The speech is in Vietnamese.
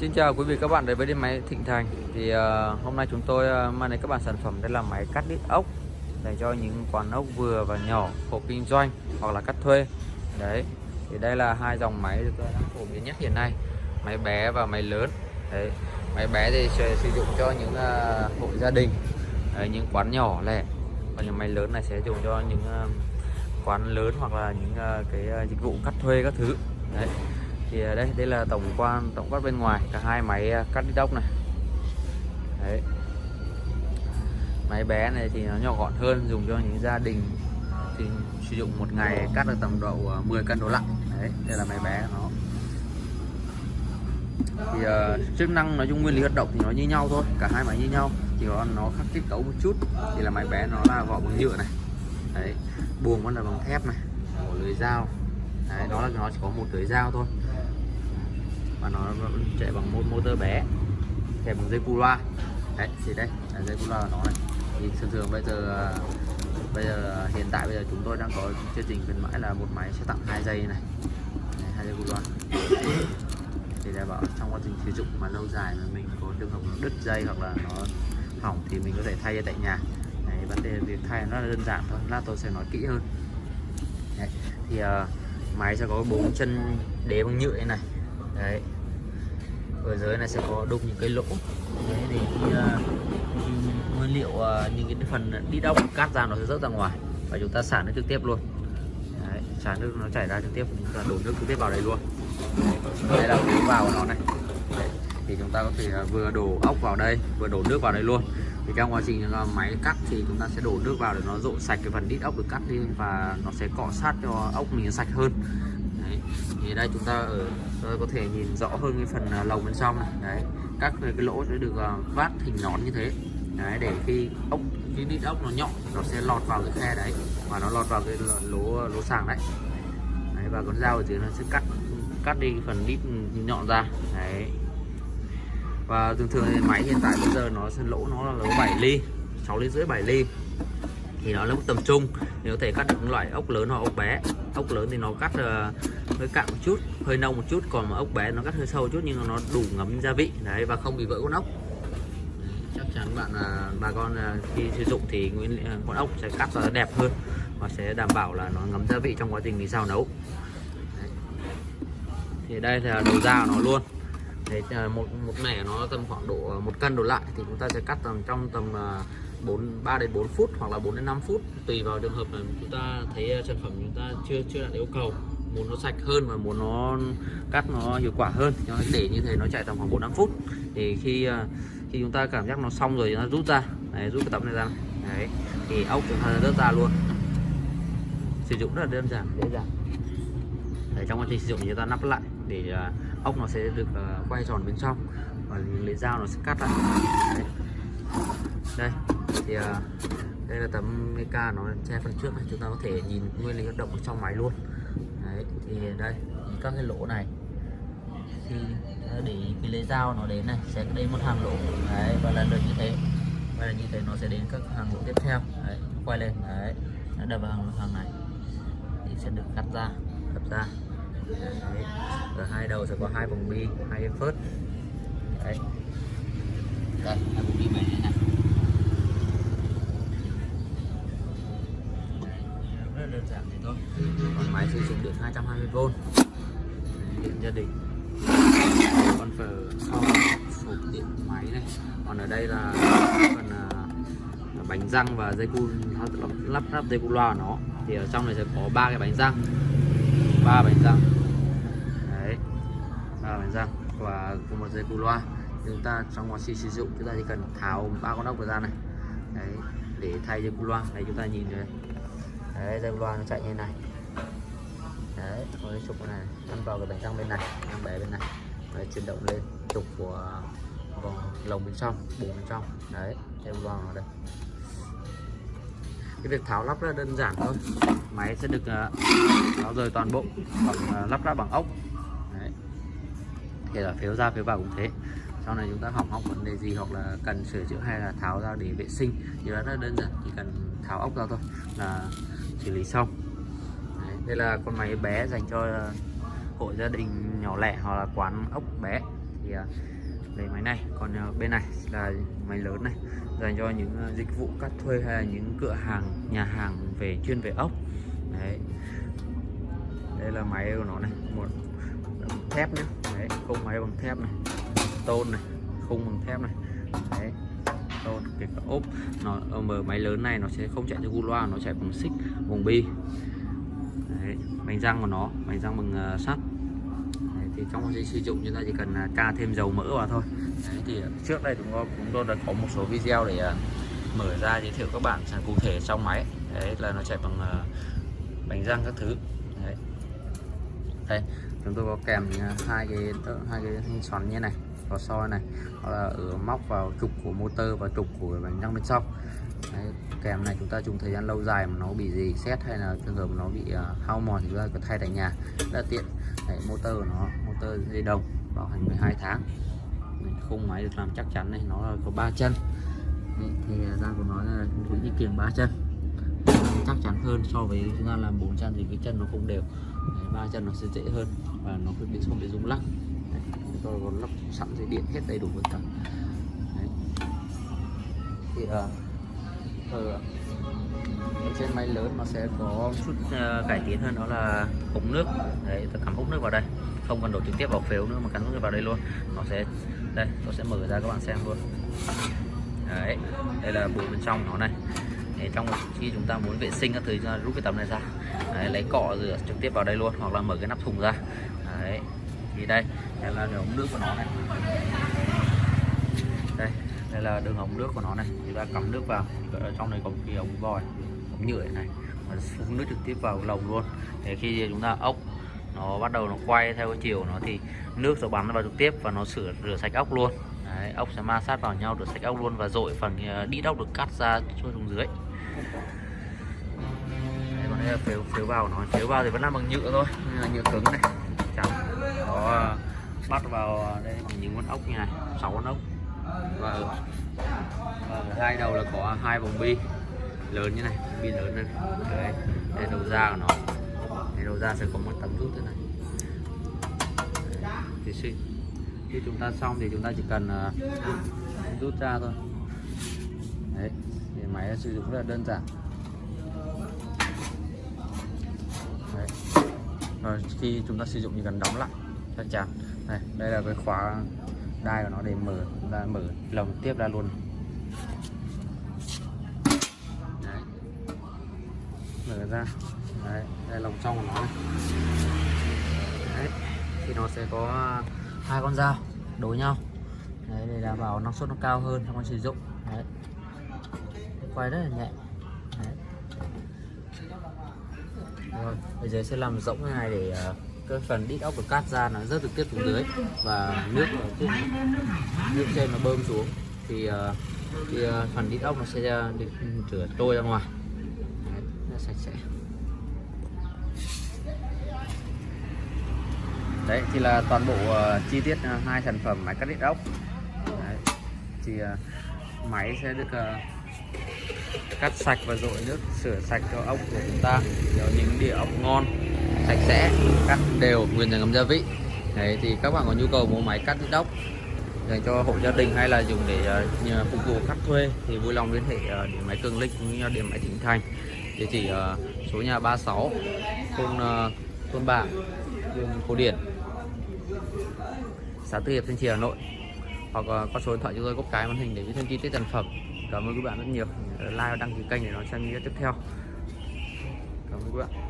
Xin chào quý vị các bạn đến với điện máy Thịnh Thành. Thì uh, hôm nay chúng tôi uh, mang đến các bạn sản phẩm đây là máy cắt đít ốc để cho những quán ốc vừa và nhỏ hộ kinh doanh hoặc là cắt thuê. Đấy thì đây là hai dòng máy được ờ, đang phổ biến nhất hiện nay máy bé và máy lớn. Đấy máy bé thì sẽ sử dụng cho những uh, hộ gia đình đấy, những quán nhỏ lẻ. Còn những máy lớn này sẽ dùng cho những uh, quán lớn hoặc là những uh, cái uh, dịch vụ cắt thuê các thứ. Đấy thì à, đây đây là tổng quan tổng quát bên ngoài cả hai máy à, cắt đi tóc này. Đấy. Máy bé này thì nó nhỏ gọn hơn dùng cho những gia đình thì sử dụng một ngày cắt được tầm độ à, 10 cân đổ lặng đấy đây là máy bé nó. Thì uh, chức năng nói chung nguyên lý hoạt động thì nó như nhau thôi cả hai máy như nhau chỉ có nó khác kết cấu một chút thì là máy bé nó là vỏ bằng nhựa này. Đấy buồng vẫn là bằng thép này một lưới dao. Đấy, nó là nó chỉ có một lưới dao thôi và nó chạy bằng một motor bé. Kèm bằng dây cu loa. Đấy thì đây là dây cu loa của nó này. Thì thường thường bây giờ bây giờ hiện tại bây giờ chúng tôi đang có chương trình khuyến mãi là một máy sẽ tặng hai dây này. Hai dây cu loa. Thì để bảo trong quá trình sử dụng mà lâu dài mà mình có trường hợp nó đứt dây hoặc là nó hỏng thì mình có thể thay tại nhà. Đấy, vấn đề việc thay nó là đơn giản thôi lát tôi sẽ nói kỹ hơn. Đấy, thì uh, máy sẽ có bốn chân đế bằng nhựa này đấy. Ở dưới này sẽ có đục những cái lỗ. Đấy để khi, uh, nguyên liệu uh, những cái phần đi đông cát ra nó sẽ rớt ra ngoài và chúng ta xả nước trực tiếp luôn. Đấy, xả nước nó chảy ra trực tiếp chúng ta đổ nước trực tiếp vào đây luôn. Đây là lối vào của nó này. Đấy, thì chúng ta có thể à, vừa đổ ốc vào đây vừa đổ nước vào đây luôn. Thì trong quá trình máy cắt thì chúng ta sẽ đổ nước vào để nó rộ sạch cái phần đít ốc được cắt đi và nó sẽ cọ sát cho ốc mình sạch hơn đấy. thì đây chúng ta ở tôi có thể nhìn rõ hơn cái phần à, lồng bên trong này. Đấy. Các cái lỗ sẽ được à, vát hình nón như thế. Đấy để khi ốc cái đít ốc nó nhọn nó sẽ lọt vào cái khe đấy và nó lọt vào cái lỗ lỗ sàng đấy, đấy và con dao ở dưới nó sẽ cắt cắt đi phần đít nhọn ra. Đấy. Và thường thường thì máy hiện tại bây giờ nó sẽ lỗ nó là lỗ 7 ly 6 ly rưỡi 7 ly thì nó là mức tầm trung. Thì có thể cắt được loại ốc lớn hoặc ốc bé. Ốc lớn thì nó cắt uh, hơi cạn một chút hơi nông một chút. Còn mà ốc bé nó cắt hơi sâu một chút nhưng nó đủ ngấm gia vị. Đấy và không bị vỡ con ốc. Chắc chắn bạn là bà con uh, khi sử dụng thì nguyên uh, con ốc sẽ cắt ra đẹp hơn và sẽ đảm bảo là nó ngấm gia vị trong quá trình mình xào nấu. Đấy. thì đây là đầu da của nó luôn. Đấy, à, một một mẻ nó tầm khoảng độ à, một cân đổ lại thì chúng ta sẽ cắt tầm trong tầm 4 3 đến 4 phút hoặc là 4 đến 5 phút. Tùy vào trường hợp mà chúng ta thấy ờ, sản phẩm chúng ta chưa chưa đạt yêu cầu. Muốn nó sạch hơn và muốn nó cắt nó hiệu quả hơn để như thế nó chạy tầm khoảng 4 5 phút. Thì khi ờ, khi chúng ta cảm giác nó xong rồi chúng ta rút ra. Đấy, rút cái tấm này ra. Đấy thì ốc chúng ta rớt ra luôn. Sử dụng rất là đơn giản dễ dàng. Để trong quá trình sử dụng chúng ta nắp lại để ờ, ốc nó sẽ được quay tròn bên trong và lấy dao nó sẽ cắt lại. Đấy. đây thì uh, đây là tấm Mica nó che phần trước này chúng ta có thể nhìn nguyên lý hoạt động ở trong máy luôn. Đấy thì đây các cái lỗ này. Khi để cái lấy dao nó đến này sẽ đến một hàng lỗ. Đấy và lần lượt như thế. Và là như thế nó sẽ đến các hàng lỗ tiếp theo. Đấy quay lên. Đấy nó đập vào hàng, hàng này. Thì sẽ được cắt ra đập ra. Đấy. ở hai đầu sẽ có hai vòng bi hai cái phớt. Đấy. Đây hai vòng bi này này rất đơn giản thế thôi. Còn máy sử dụng điện 220V điện gia đình. Còn phở sau hộp điện máy này. Còn ở đây là phần uh, bánh răng và dây cu lắp lắp ráp dây cu loa của nó. Thì ở trong này sẽ có ba cái bánh răng. Ba bánh răng. Đấy ba bánh răng và một dây cu loa. Chúng ta trong quá trình sử dụng chúng ta chỉ cần tháo ba con ốc ra này. Đấy để thay dây cu loa. Này chúng ta nhìn đây đấy dây loa nó chạy như này. Đấy có trục này ăn vào cái bánh răng bên này ăn bé bên này. Đấy, chuyển động lên trục của vòng lồng bên trong bùn bên trong. Đấy dây loa ở đây. Cái việc tháo lắp rất đơn giản thôi. Máy sẽ được ờ, tháo rời toàn bộ bằng ờ, lắp ráp bằng ốc. Đấy. Kể cả phiếu ra phiếu vào cũng thế. Sau này chúng ta hỏng hóc vấn đề gì hoặc là cần sửa chữa hay là tháo ra để vệ sinh thì rất đơn giản. Chỉ cần tháo ốc ra thôi là xử lý xong. Đấy, đây là con máy bé dành cho ờ, hộ gia đình nhỏ lẻ hoặc là quán ốc bé. Thì ờ, lấy máy này còn ờ, bên này là máy lớn này dành cho những dịch vụ cắt thuê hay là những cửa hàng nhà hàng về chuyên về ốc. Đấy. Đây là máy của nó này một thép nhé đấy không máy bằng thép này tôn này khung bằng thép này. Đấy tôn cái cả ốp nó ờ, mở máy lớn này nó sẽ không chạy theo gu loa nó chạy bằng xích bằng bi. Đấy, bánh răng của nó bánh răng bằng uh, sắt. Đấy, thì trong quá trình sử dụng chúng ta chỉ cần uh, ca thêm dầu mỡ vào thôi. Đấy, thì ờ, trước đây chúng tôi chúng tôi đã có một số video để uh, mở ra giới thiệu các bạn sản cụ thể trong máy. Đấy là nó chạy bằng uh, bánh răng các thứ. Đấy. đây chúng tôi có kèm à, hai cái hai cái thanh xoắn như này vào soi này hoặc là ở móc vào trục của motor và trục của bánh răng bên trong. Đấy, kèm này chúng ta dùng thời gian lâu dài mà nó bị gì xét hay là trường hợp nó bị uh, hao mòn thì chúng ta có thay tại nhà rất là tiện. Đấy, motor của nó motor dây đồng bảo hành 12 tháng. Khung máy được làm chắc chắn này nó là có ba chân. Đấy, thì à, ra của nó là cũng như kiềng ba chân chắc chắn hơn so với chúng ta làm bốn chân thì cái chân nó không đều. Ba chân nó sẽ dễ hơn và nó không bị không bị rung lắc. Đấy, tôi có lắp sẵn dây điện hết đầy đủ tất cả. Đấy. thì uh, ở trên máy lớn nó sẽ có chút uh, cải tiến hơn đó là ống nước. Đấy tôi cắm ống nước vào đây. Không cần đổ trực tiếp vào phếu nữa mà cắm ống nước vào đây luôn. Nó sẽ đây tôi sẽ mở ra các bạn xem luôn. Đấy đây là bộ bên trong nó này để trong khi chúng ta muốn vệ sinh các thứ rút cái tấm này ra. Đấy, lấy cọ rửa trực tiếp vào đây luôn hoặc là mở cái nắp thùng ra. Đấy thì đây đây là ống nước của nó này. Đây đây là đường ống nước của nó này. Chúng ta cắm nước vào ở trong này có một cái ống vòi ống nhựa này. Mà phun nước trực tiếp vào lồng luôn. Để khi chúng ta ốc nó bắt đầu nó quay theo cái chiều nó thì nước sẽ bắn vào trực tiếp và nó sửa rửa sạch ốc luôn. Đấy, ốc sẽ ma sát vào nhau rửa sạch ốc luôn và dội phần ờ, đi ốc được cắt ra cho xuống dưới. Đấy, còn đây là phếu phếu vào nó phiếu vào thì vẫn là bằng nhựa thôi. Là nhựa cứng này chẳng có ờ, bắt vào ờ, đây bằng những con ốc như này sáu con ốc. Và ở, hai đầu là có hai vòng bi lớn như này bi lớn này. Đấy đây đầu ra của nó. Đây đầu ra sẽ có một tấm rút thế này. Thì khi, khi chúng ta xong thì chúng ta chỉ cần ờ, rút ra thôi. Đấy máy sử dụng rất là đơn giản đấy. rồi khi chúng ta sử dụng thì cần đóng lại chắc chắn này đây là cái khóa đai của nó để mở ra mở lồng tiếp ra luôn Đấy. mở ra Đấy. đây là lồng trong của nó này Đấy. thì nó sẽ có hai con dao đối nhau Đấy, để đảm bảo năng suất nó cao hơn trong quá sử dụng Đấy quay rất là nhẹ Đấy. rồi bây giờ sẽ làm rỗng cái này để uh, cái phần đít ốc được cắt ra nó rất trực tiếp xuống dưới và nước ở trên nước trên nó bơm xuống thì, uh, thì uh, phần đít ốc nó sẽ được rửa trôi ra ngoài Đấy, nó sạch sẽ đấy thì là toàn bộ uh, chi tiết uh, hai sản phẩm máy cắt đít ốc đấy. thì uh, máy sẽ được uh, cắt sạch và dội nước sửa sạch cho ốc của chúng ta cho những đĩa ốc ngon sạch sẽ cắt đều nguyên ngấm gia vị. Đấy thì các bạn có nhu cầu mua máy cắt đít ốc dành cho hộ gia đình hay là dùng để uh, phục vụ khách thuê thì vui lòng liên hệ ờ, uh, điện máy Cường Linh cũng như điện máy Thịnh Thành. Địa chỉ uh, số nhà 36 thôn uh, thôn Bảng đường Phố Điển xã Tư Hiệp Thanh Trì Hà Nội. Hoặc uh, có số điện thoại chúng tôi góc cái màn hình để biết thêm chi tiết sản phẩm cảm ơn các bạn rất nhiều. Like và đăng ký kênh để đón xem video tiếp theo. Cảm ơn các bạn.